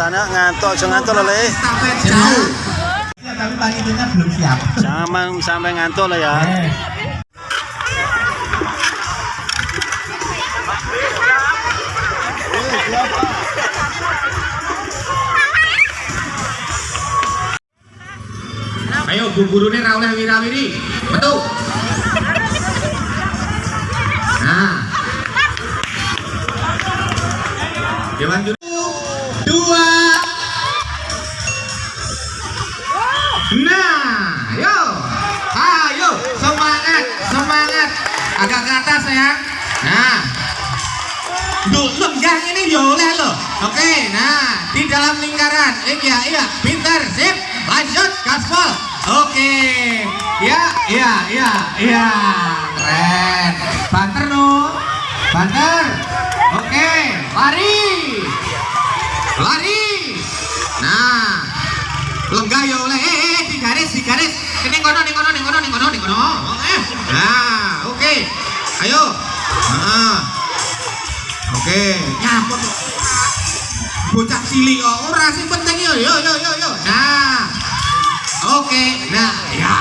Tanya ngantuk, jangan ngantuk loh, Le. Estafet jauh. Ya, tapi panitianya belum siap. Jangan sampai ngantuk loh ya. Eh. Ayo bu guru ini oleh wirawiri betul nah Dewan Lenggah ini ya oleh loh. Oke, nah di dalam lingkaran. Iya, iya, pinter, sip. Lanjut, gaspol. Oke, ya, iya, iya, iya, keren. Banter no, banter. Oke, lari, lari. Nah, lenggah ya oleh. Eh, eh, di garis, di garis. Ini kono, ini kono, ini kono, ini kono, ini kono. Eh, Nah, oke. Ayo. Nah. Oke, cilik kok ora sing penting yo yo yo yo yo. Nah. Oke, nah ya.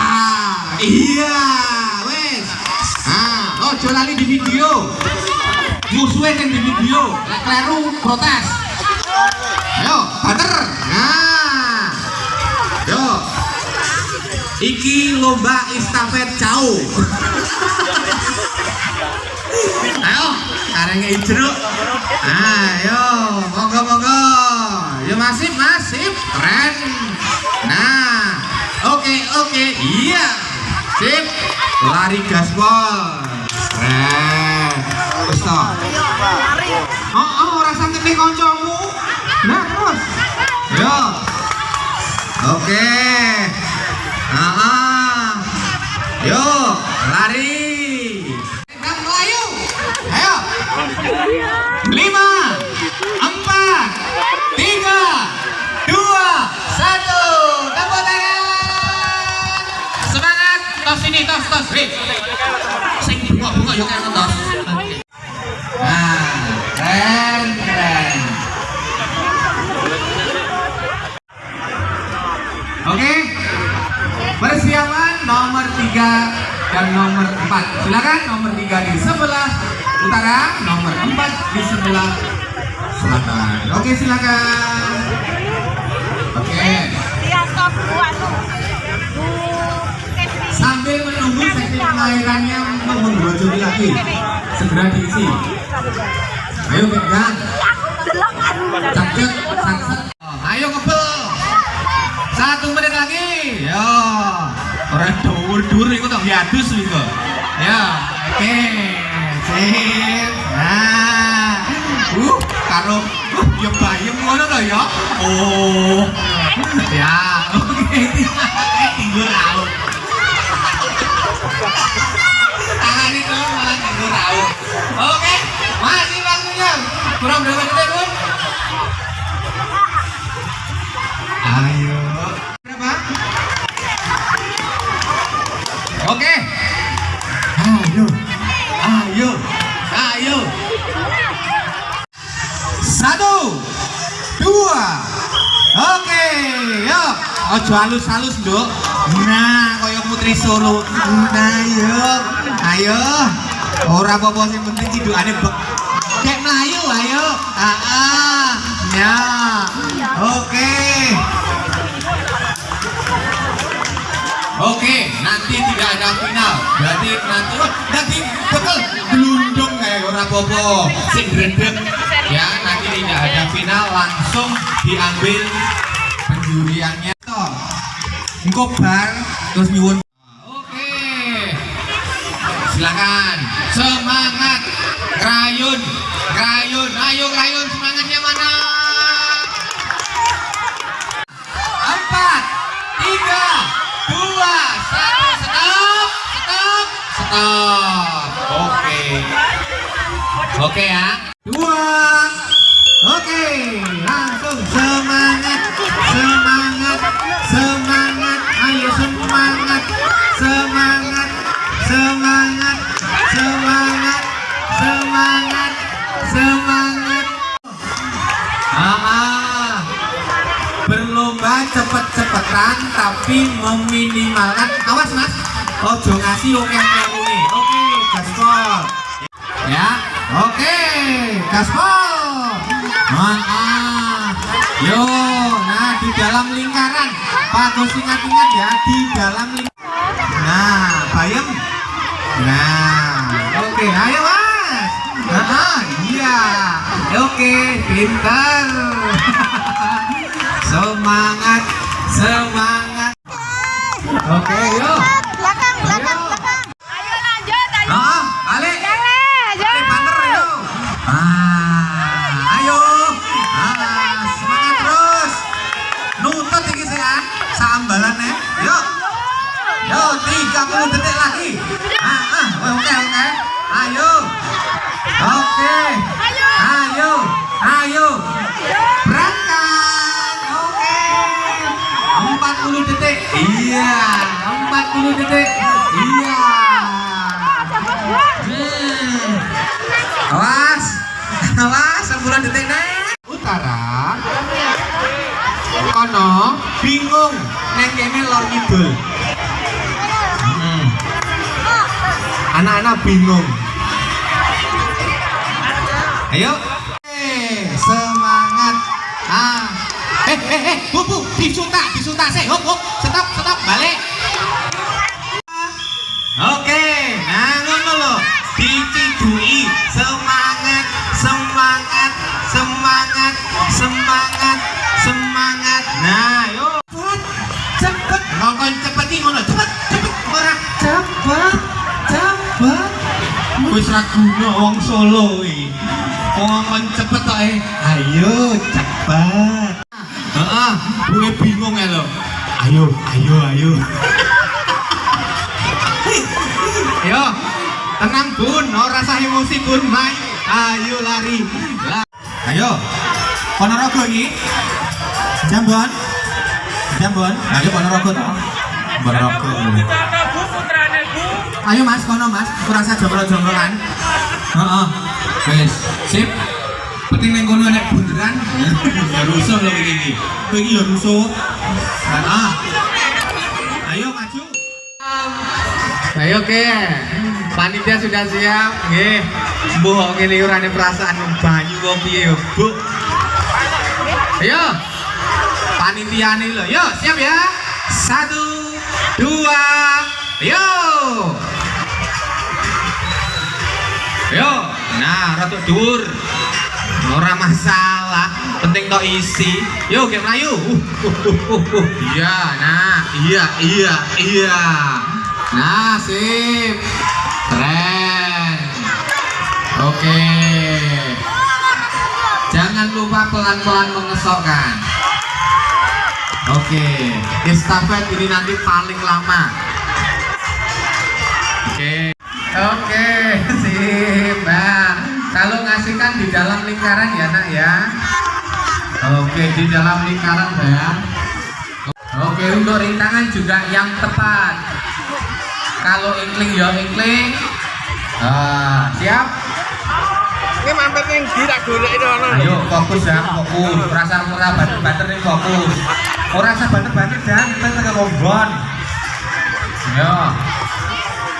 Iya, wes. Nah, ojo lali di video. Musuhnya yang di video, kleru protes. Ayo, banter. Nah. Yo. Iki lomba estafet jauh. Ayo, karengnya jeruk. Ayo, monggo monggo. Yo masif masif, keren. Nah, oke oke, iya, sip. Lari gaspol, keren. Terus toh. Oh oh, rasa ngene koncomu. Nah terus. Yo. Oke. Ah, dan nomor 4. Silakan nomor 3 di sebelah utara, nomor 4 di sebelah selatan. Oke, silakan. Oke. Sambil menunggu sesi pengairannya menggerojoki lagi. Segera diisi. Ayo pegang. Sakset. Ayo ngebel. Satu menit lagi. Ya. Orang dur-dur itu dong diadus itu. Ya. Oke. Sip. Nah. Uh, karo uh, ya bayem ngono to ya. Oh. Ya. Oke. Eh, tinggal laut. Tangan itu malah tinggal laut. Oke. Masih waktunya. Kurang berapa Satu. Dua. Oke. Yuk. Ojo halus-halus, Nduk. Nah, koyo putri Solo. Nah, yuk. Ayo. Ora apa-apa sing penting hidupane bek. Kayak Melayu, ayo. Ah. Ya. Oke. Oke, nanti tidak ada final. Berarti nanti wah, nanti betul gelundung kayak ora popo. Sing gredeg ya, nanti tidak ada final langsung diambil penjuriannya. Toh. Engko bar terus nyuwun. Oke. Silakan. Semangat. Krayun. Krayun. Ayo krayun semangatnya mana? empat, tiga, dua, satu, stop, stop, stop. Oke, oke ya. Dua, oke, langsung semangat, semangat, semangat, ayo semangat, semangat, semangat, semangat, semangat, semangat. Ah, ah. cepetan tapi meminimalkan. Awas mas. Ojo ngasih oke oke oke gaspol ya oke gaspol nah, ah. yo nah di dalam lingkaran. Pak Gus ingat-ingat ya di dalam lingkaran nah bayem nah oke ayo mas. Nah, iya. Oke pintar. Semangat semangat. Oke yuk 40 detik iya. Hmm. awas. Awas 10 detik nih utara. Kono bingung. Neng kene lor kidul Hmm. anak-anak bingung. Ayo. Eh, semangat. Ah. Eh eh eh bu bu disuntak disuntak sih hop hop. Stop stop balik nah yuk cepet cepet ngomong cepet nih ngono cepet cepet ora cepet cepet wis ra guna wong Solo iki. Ngomong cepet kok eh ayo cepet heeh gue bingung ya lo. Ayo ayo ayo. Ayo tenang bun. Ora rasa emosi bun. Main ayo lari. Ayo. Ponorogo ini Jambon Jambon ayo Ponorogo toh Ponorogo ayo mas kono mas. Kurasa jomblo-jombloan heeh. Wes sip. Penting neng kono nek bunderan. Ya rusuh lo begini begini ya rusuh. Ah ayo maju. Ayo ke panitia sudah siap. Nggih. Mbuh ngene ada perasaan banyu kok piye yo bu? Ayo panitia nih yo siap ya? Satu dua yo. Yo nah rada dhuwur. Ora masalah penting tok isi. Yo kayak melayu. Uh, uh, uh, uh, uh. iya nah iya iya iya. Nah sip. Keren. Oke. Jangan lupa pelan-pelan mengesokkan oke estafet ini nanti paling lama. Oke. Oke sip nah kalau ngasihkan di dalam lingkaran ya nak ya. Oke di dalam lingkaran ya oke untuk rintangan juga yang tepat. Kalau inkling ya inkling. Ah, siap Ini mampir yang tidak golek itu ono. ayo fokus ya fokus. Rasa ora banter banter nih fokus. Ora rasa banter banter jangan kita tengah kombon ya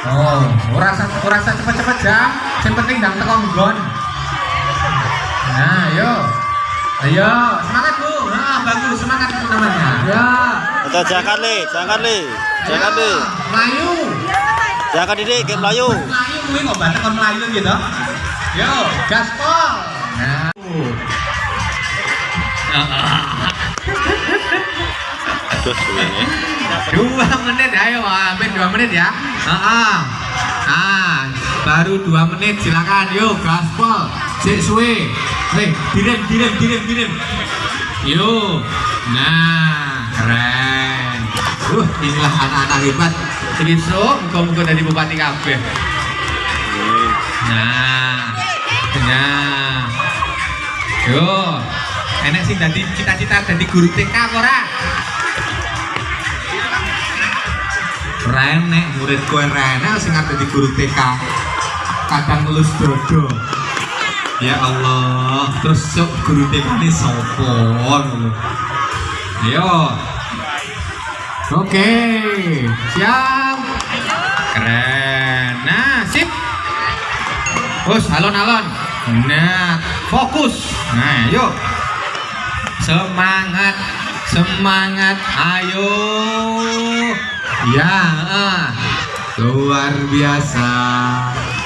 oh ora rasa ora rasa cepet cepet jam yang penting dang tekan gon nah ayo. Ayo semangat bu. Nah bagus semangat itu namanya ya Atau jangan li, jangan li, jangan li. Ya, Melayu. Jangan didik, kayak Melayu. Melayu kuwi kok banter kon Melayu gitu yo gaspol nah Terus ini. dua menit ayo hampir dua menit ya. Ah ah. baru dua menit silakan. Yuk gaspol sik suwe. Nih direm direm direm direm. Yuk nah keren. Uh inilah anak-anak hebat. Ini so muka-muka dari bupati kabeh. Nah nah yo enek sing dadi cita-cita dadi guru TK ora Renek murid kowe Renek sing arep dadi guru TK kadang ngelus dodo ya Allah terus sok guru TK ini ngono ayo Oke, siap. Keren. Nah, sip. Terus alon-alon. Nah, fokus. Nah, yuk. Semangat, semangat. Ayo. Ya, ah. luar biasa.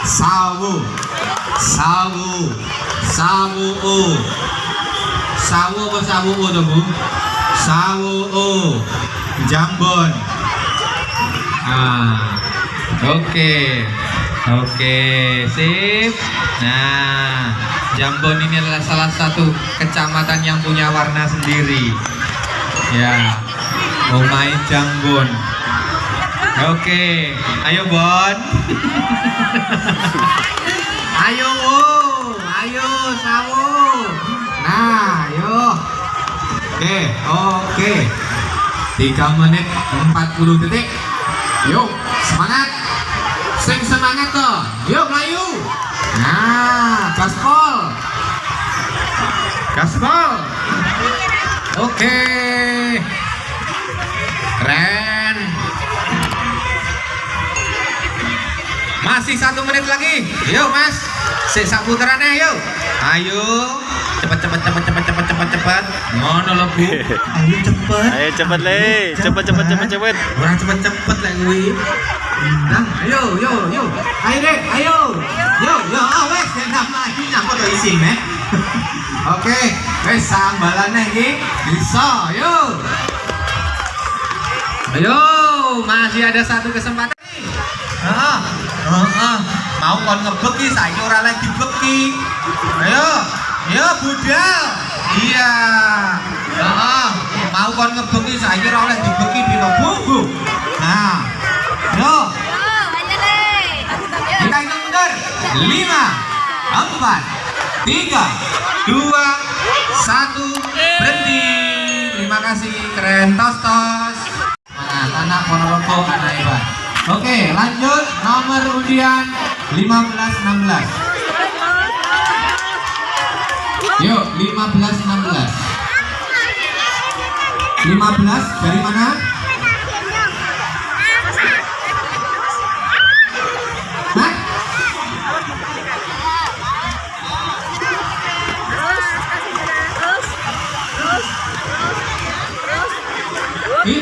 Sawu, sawu, sawu. Sawu apa sawu tuh bu? Sawu Jambon. Ah, oke, oke, sip. Nah, Jambon ini adalah salah satu kecamatan yang punya warna sendiri. Ya, Omai Jambon. Oke, ayo Bon. ayo Wu, ayo Sawu. Nah, ayo. Oke, oke. 3 menit 40 detik. Yuk, semangat. Semangat toh. Yuk, Melayu. Nah, gaspol. Gaspol. Oke. Keren. Masih satu menit lagi. Yuk, Mas. Sisa putarannya, yuk. Ayo. Cepat, cepat, cepat, cepat, cepat, cepat, cepat. Ngono lho, Bu. Ayo cepet. Ayo cepet le, cepet cepet cepet cepet. Orang cepet-cepet lah kuwi. Nah, ayo, yo, yo. Ayo deh, ayo. Yo, yo, oh, wes enak lagi nyapa to isin, eh. Oke, wes sambalannya iki bisa, yo. Ayo, masih ada satu kesempatan. Heeh. Heeh. Mau kon ngebeki saiki ora lagi dibeki. Ayo. Ya budal. Iya. Heeh. Mau kon ngebeki saiki ora empat, tiga, dua, satu, berhenti. Terima kasih, keren tos tos. Semangat anak Ponorogo, anak hebat. Oke, lanjut nomor undian 15 16. Yuk, 15 16. 15 dari mana?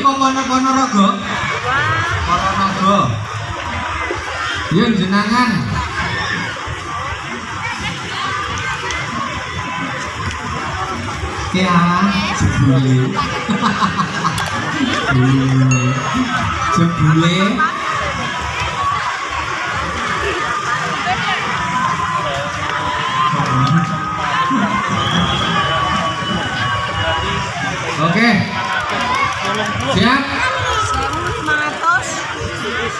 Pono Ponorogo? Ponorogo. Yuk jenangan. Jebule. Jebule. Oke. Siap?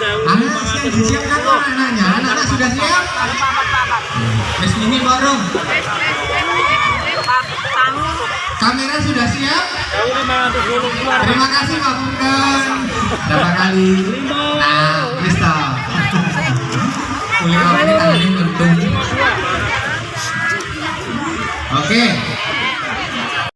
Anak yang disiapkan kok anaknya? Anak-anak sudah siap? Wes ini bareng. Kamera sudah siap? Terima kasih Pak Punten. Berapa kali? Nah, toh. Kuliah ini tangannya. Oke.